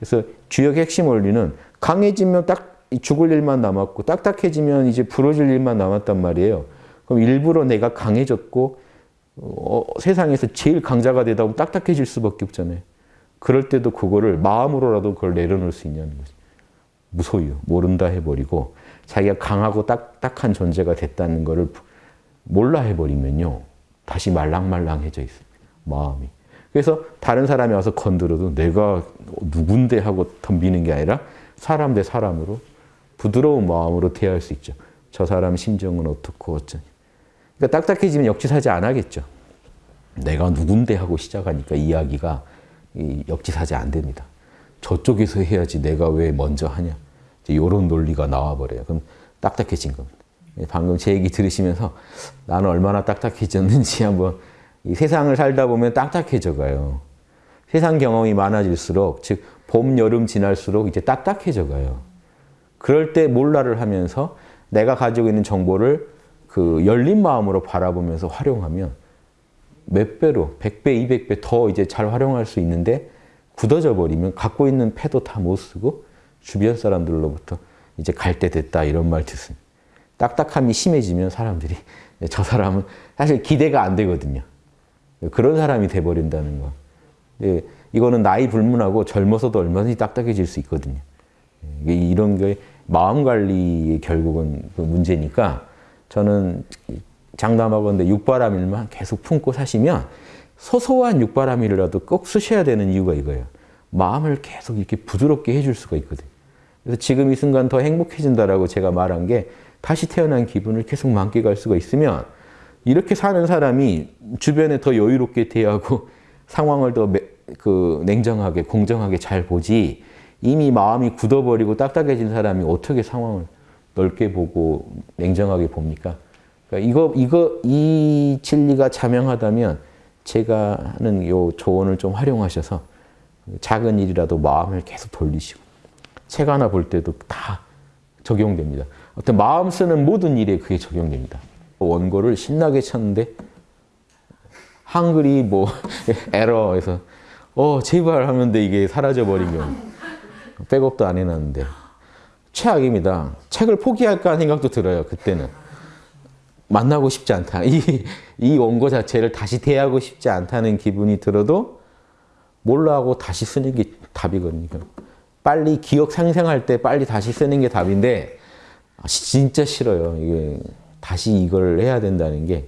그래서 주역 핵심 원리는 강해지면 딱 죽을 일만 남았고 딱딱해지면 이제 부러질 일만 남았단 말이에요. 그럼 일부러 내가 강해졌고 어, 세상에서 제일 강자가 되다 보면 딱딱해질 수밖에 없잖아요. 그럴 때도 그거를 마음으로라도 그걸 내려놓을 수 있냐는 거지. 무소유, 모른다 해버리고 자기가 강하고 딱딱한 존재가 됐다는 거를 몰라 해버리면요. 다시 말랑말랑해져 있어요. 마음이. 그래서 다른 사람이 와서 건드려도 내가 누군데 하고 덤비는 게 아니라 사람 대 사람으로 부드러운 마음으로 대할 수 있죠. 저 사람 심정은 어떻고 어쩌니. 그러니까 딱딱해지면 역지사지 안 하겠죠. 내가 누군데 하고 시작하니까 이야기가 역지사지 안 됩니다. 저쪽에서 해야지 내가 왜 먼저 하냐. 이런 논리가 나와버려요. 그럼 딱딱해진 겁니다. 방금 제 얘기 들으시면서 나는 얼마나 딱딱해졌는지 한번 세상을 살다 보면 딱딱해져 가요. 세상 경험이 많아질수록 즉 봄, 여름 지날수록 이제 딱딱해져 가요. 그럴 때 몰라를 하면서 내가 가지고 있는 정보를 그 열린 마음으로 바라보면서 활용하면 몇 배로, 100배, 200배 더 이제 잘 활용할 수 있는데 굳어져 버리면 갖고 있는 패도 다 못 쓰고 주변 사람들로부터 이제 갈 때 됐다 이런 말 듣습니다. 딱딱함이 심해지면 사람들이 저 사람은 사실 기대가 안 되거든요. 그런 사람이 돼버린다는 거. 이거는 나이 불문하고 젊어서도 얼마든지 딱딱해질 수 있거든요. 이런 게 마음 관리의 결국은 그 문제니까 저는 장담하건대 육바람일만 계속 품고 사시면 소소한 육바람일이라도 꼭 쓰셔야 되는 이유가 이거예요. 마음을 계속 이렇게 부드럽게 해줄 수가 있거든요. 그래서 지금 이 순간 더 행복해진다라고 제가 말한 게 다시 태어난 기분을 계속 만끽할 수가 있으면 이렇게 사는 사람이 주변에 더 여유롭게 대하고 상황을 더그 냉정하게 공정하게 잘 보지 이미 마음이 굳어버리고 딱딱해진 사람이 어떻게 상황을 넓게 보고 냉정하게 봅니까? 그러니까 이거 이거 이 진리가 자명하다면 제가 하는 요 조언을 좀 활용하셔서 작은 일이라도 마음을 계속 돌리시고 책 하나 볼 때도 다 적용됩니다. 어떤 마음 쓰는 모든 일에 그게 적용됩니다. 원고를 신나게 쳤는데 한글이 뭐 에러에서 어 제발 하는데 이게 사라져 버리면 백업도 안 해놨는데 최악입니다. 책을 포기할까 하는 생각도 들어요. 그때는 만나고 싶지 않다. 이, 이 원고 자체를 다시 대하고 싶지 않다는 기분이 들어도 몰라 하고 다시 쓰는 게 답이거든요. 빨리 기억 상생할 때 빨리 다시 쓰는 게 답인데 진짜 싫어요. 이게 다시 이걸 해야 된다는 게.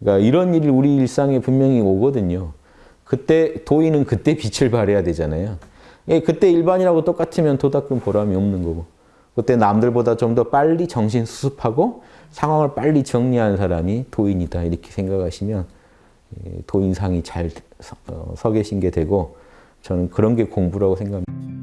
그러니까 이런 일이 우리 일상에 분명히 오거든요. 그때 도인은 그때 빛을 발해야 되잖아요. 예, 그때 일반이라고 똑같으면 도닦은 보람이 없는 거고 그때 남들보다 좀 더 빨리 정신 수습하고 상황을 빨리 정리하는 사람이 도인이다 이렇게 생각하시면 예, 도인상이 잘 서 계신 게 되고 저는 그런 게 공부라고 생각합니다.